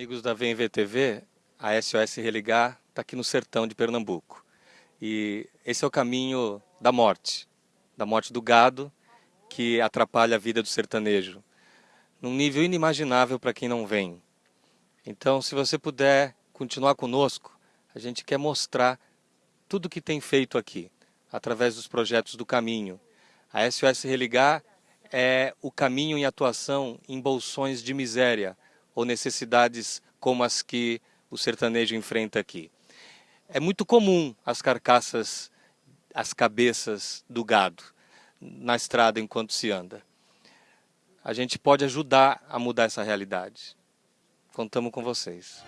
Amigos da VMVTV, a SOS Religar está aqui no sertão de Pernambuco. E esse é o caminho da morte, da morte do gado, que atrapalha a vida do sertanejo, num nível inimaginável para quem não vem. Então, se você puder continuar conosco, a gente quer mostrar tudo que tem feito aqui, através dos projetos do caminho. A SOS Religar é o caminho em atuação em bolsões de miséria ou necessidades como as que o sertanejo enfrenta aqui. É muito comum as carcaças, as cabeças do gado na estrada enquanto se anda. A gente pode ajudar a mudar essa realidade. Contamos com vocês.